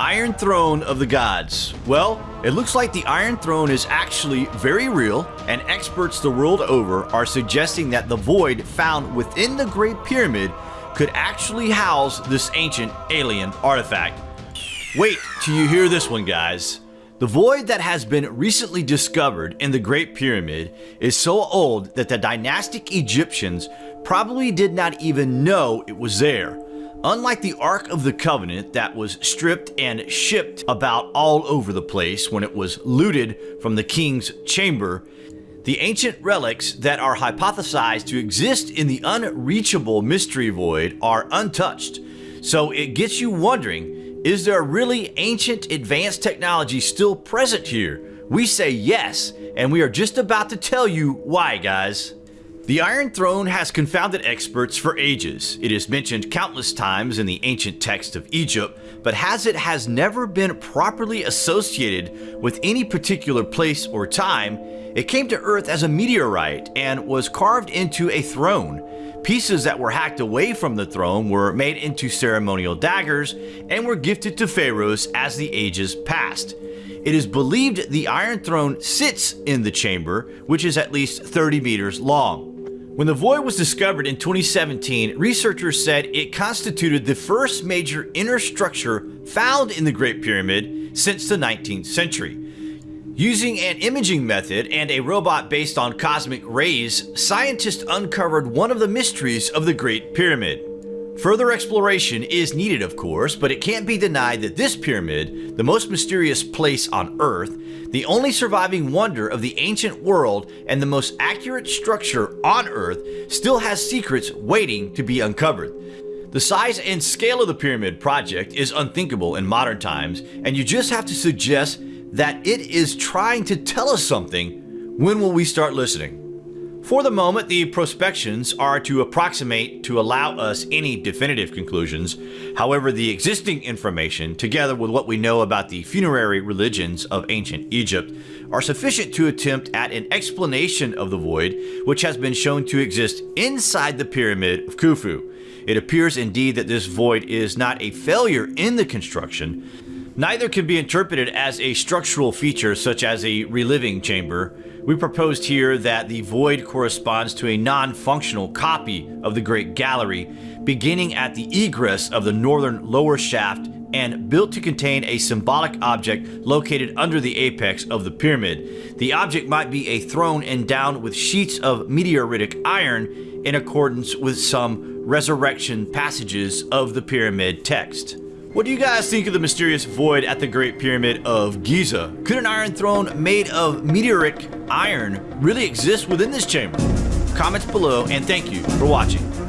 Iron Throne of the Gods. Well, it looks like the Iron Throne is actually very real, and experts the world over are suggesting that the void found within the Great Pyramid could actually house this ancient alien artifact. Wait till you hear this one, guys. The void that has been recently discovered in the Great Pyramid is so old that the dynastic Egyptians probably did not even know it was there. Unlike the Ark of the Covenant that was stripped and shipped about all over the place when it was looted from the king's chamber, the ancient relics that are hypothesized to exist in the unreachable mystery void are untouched. So it gets you wondering, is there really ancient advanced technology still present here? We say yes, and we are just about to tell you why, guys. The Iron Throne has confounded experts for ages. It is mentioned countless times in the ancient text of Egypt, but as it has never been properly associated with any particular place or time, it came to Earth as a meteorite and was carved into a throne. Pieces that were hacked away from the throne were made into ceremonial daggers and were gifted to pharaohs as the ages passed. It is believed the Iron Throne sits in the chamber, which is at least 30 meters long. When the void was discovered in 2017, researchers said it constituted the first major inner structure found in the Great Pyramid since the 19th century. Using an imaging method and a robot based on cosmic rays, scientists uncovered one of the mysteries of the Great Pyramid. Further exploration is needed, of course, but it can't be denied that this pyramid, the most mysterious place on Earth, the only surviving wonder of the ancient world, and the most accurate structure on Earth, still has secrets waiting to be uncovered. The size and scale of the Pyramid Project is unthinkable in modern times, and you just have to suggest that it is trying to tell us something. When will we start listening? For the moment, the prospections are to approximate to allow us any definitive conclusions. However, the existing information, together with what we know about the funerary religions of ancient Egypt, are sufficient to attempt at an explanation of the void, which has been shown to exist inside the Pyramid of Khufu. It appears indeed that this void is not a failure in the construction, neither can be interpreted as a structural feature such as a relieving chamber, we proposed here that the void corresponds to a non-functional copy of the Great Gallery, beginning at the egress of the northern lower shaft and built to contain a symbolic object located under the apex of the pyramid. The object might be a throne endowed with sheets of meteoritic iron in accordance with some resurrection passages of the pyramid text. What do you guys think of the mysterious void at the Great Pyramid of Giza? Could an iron throne made of meteoric iron really exist within this chamber? Comments below and thank you for watching.